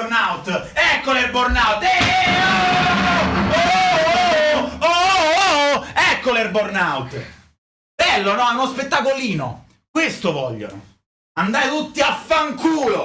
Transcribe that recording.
burnout! Eccolo il burnout! Eh, eh, oh, oh, oh, oh, oh, oh, oh, oh Eccolo il burnout! Bello, no? È uno spettacolino! Questo vogliono! Andate tutti a fanculo!